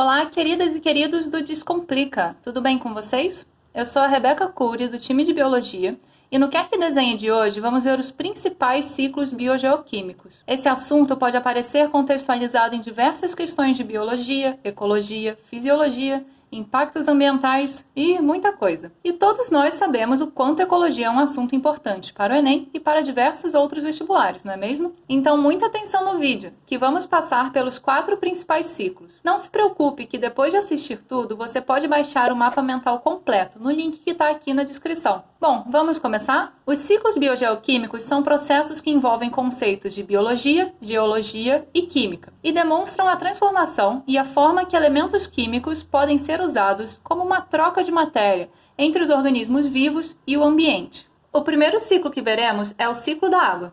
Olá, queridas e queridos do Descomplica, tudo bem com vocês? Eu sou a Rebeca Cury, do time de Biologia, e no Quer Que Desenhe de hoje vamos ver os principais ciclos biogeoquímicos. Esse assunto pode aparecer contextualizado em diversas questões de biologia, ecologia, fisiologia impactos ambientais e muita coisa. E todos nós sabemos o quanto ecologia é um assunto importante para o Enem e para diversos outros vestibulares, não é mesmo? Então, muita atenção no vídeo, que vamos passar pelos quatro principais ciclos. Não se preocupe que depois de assistir tudo, você pode baixar o mapa mental completo no link que está aqui na descrição. Bom, vamos começar? Os ciclos biogeoquímicos são processos que envolvem conceitos de biologia, geologia e química e demonstram a transformação e a forma que elementos químicos podem ser usados como uma troca de matéria entre os organismos vivos e o ambiente. O primeiro ciclo que veremos é o ciclo da água.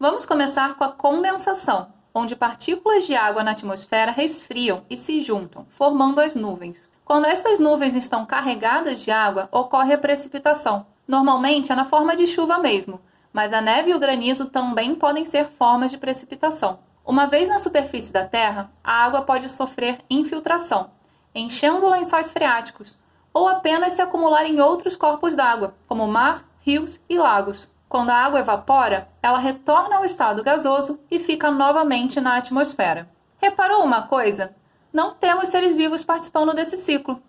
Vamos começar com a condensação, onde partículas de água na atmosfera resfriam e se juntam, formando as nuvens. Quando estas nuvens estão carregadas de água, ocorre a precipitação. Normalmente é na forma de chuva mesmo, mas a neve e o granizo também podem ser formas de precipitação. Uma vez na superfície da Terra, a água pode sofrer infiltração, enchendo lençóis freáticos, ou apenas se acumular em outros corpos d'água, como mar, rios e lagos. Quando a água evapora, ela retorna ao estado gasoso e fica novamente na atmosfera. Reparou uma coisa? Não temos seres vivos participando desse ciclo.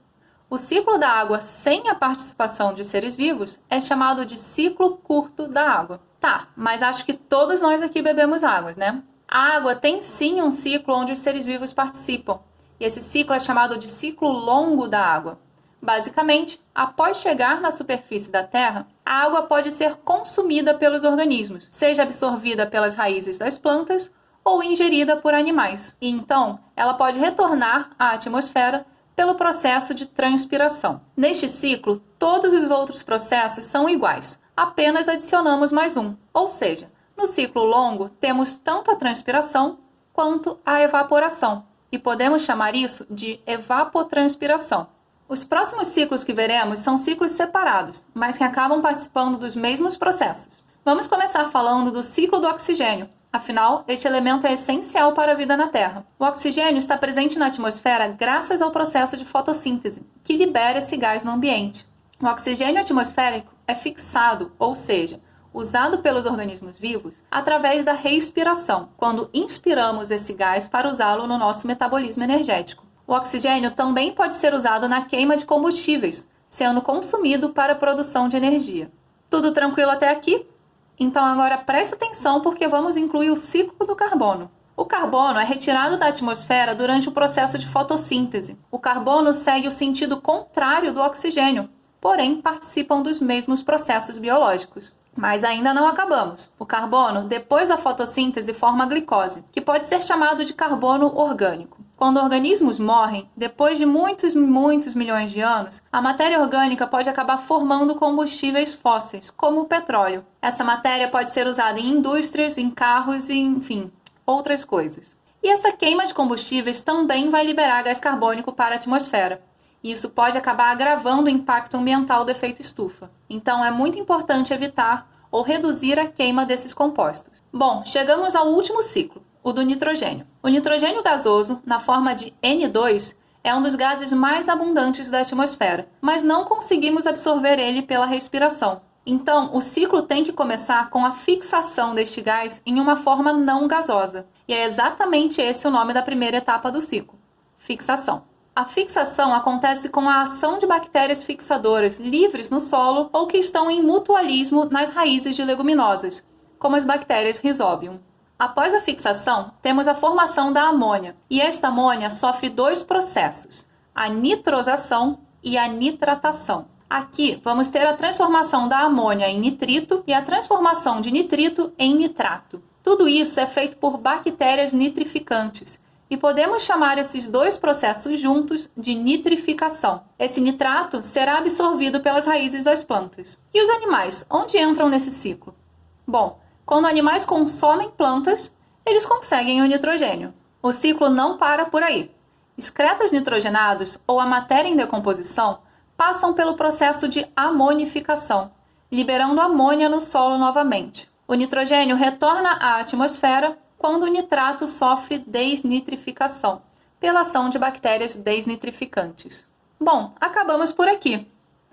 O ciclo da água sem a participação de seres vivos é chamado de ciclo curto da água. Tá, mas acho que todos nós aqui bebemos águas, né? A água tem sim um ciclo onde os seres vivos participam, e esse ciclo é chamado de ciclo longo da água. Basicamente, após chegar na superfície da Terra, a água pode ser consumida pelos organismos, seja absorvida pelas raízes das plantas ou ingerida por animais. E então, ela pode retornar à atmosfera pelo processo de transpiração. Neste ciclo, todos os outros processos são iguais, apenas adicionamos mais um. Ou seja, no ciclo longo, temos tanto a transpiração quanto a evaporação, e podemos chamar isso de evapotranspiração. Os próximos ciclos que veremos são ciclos separados, mas que acabam participando dos mesmos processos. Vamos começar falando do ciclo do oxigênio. Afinal, este elemento é essencial para a vida na Terra. O oxigênio está presente na atmosfera graças ao processo de fotossíntese, que libera esse gás no ambiente. O oxigênio atmosférico é fixado, ou seja, usado pelos organismos vivos através da respiração, quando inspiramos esse gás para usá-lo no nosso metabolismo energético. O oxigênio também pode ser usado na queima de combustíveis, sendo consumido para a produção de energia. Tudo tranquilo até aqui? Então agora preste atenção porque vamos incluir o ciclo do carbono. O carbono é retirado da atmosfera durante o processo de fotossíntese. O carbono segue o sentido contrário do oxigênio, porém participam dos mesmos processos biológicos. Mas ainda não acabamos. O carbono, depois da fotossíntese, forma glicose, que pode ser chamado de carbono orgânico. Quando organismos morrem, depois de muitos, muitos milhões de anos, a matéria orgânica pode acabar formando combustíveis fósseis, como o petróleo. Essa matéria pode ser usada em indústrias, em carros e, enfim, outras coisas. E essa queima de combustíveis também vai liberar gás carbônico para a atmosfera e isso pode acabar agravando o impacto ambiental do efeito estufa. Então é muito importante evitar ou reduzir a queima desses compostos. Bom, chegamos ao último ciclo, o do nitrogênio. O nitrogênio gasoso, na forma de N2, é um dos gases mais abundantes da atmosfera, mas não conseguimos absorver ele pela respiração. Então, o ciclo tem que começar com a fixação deste gás em uma forma não gasosa. E é exatamente esse o nome da primeira etapa do ciclo: fixação. A fixação acontece com a ação de bactérias fixadoras livres no solo ou que estão em mutualismo nas raízes de leguminosas, como as bactérias Rhizobium. Após a fixação, temos a formação da amônia, e esta amônia sofre dois processos, a nitrosação e a nitratação. Aqui vamos ter a transformação da amônia em nitrito e a transformação de nitrito em nitrato. Tudo isso é feito por bactérias nitrificantes, e podemos chamar esses dois processos juntos de nitrificação. Esse nitrato será absorvido pelas raízes das plantas. E os animais, onde entram nesse ciclo? Bom, quando animais consomem plantas, eles conseguem o nitrogênio. O ciclo não para por aí. Excretas nitrogenados ou a matéria em decomposição passam pelo processo de amonificação, liberando amônia no solo novamente. O nitrogênio retorna à atmosfera quando o nitrato sofre desnitrificação, pela ação de bactérias desnitrificantes. Bom, acabamos por aqui.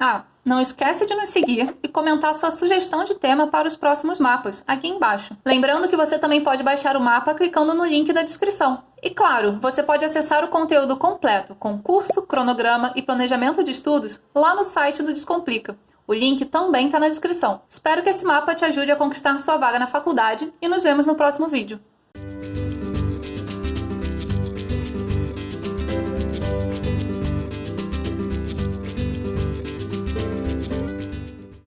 Ah, não esquece de nos seguir e comentar sua sugestão de tema para os próximos mapas, aqui embaixo. Lembrando que você também pode baixar o mapa clicando no link da descrição. E claro, você pode acessar o conteúdo completo, com curso, cronograma e planejamento de estudos, lá no site do Descomplica. O link também está na descrição. Espero que esse mapa te ajude a conquistar sua vaga na faculdade e nos vemos no próximo vídeo.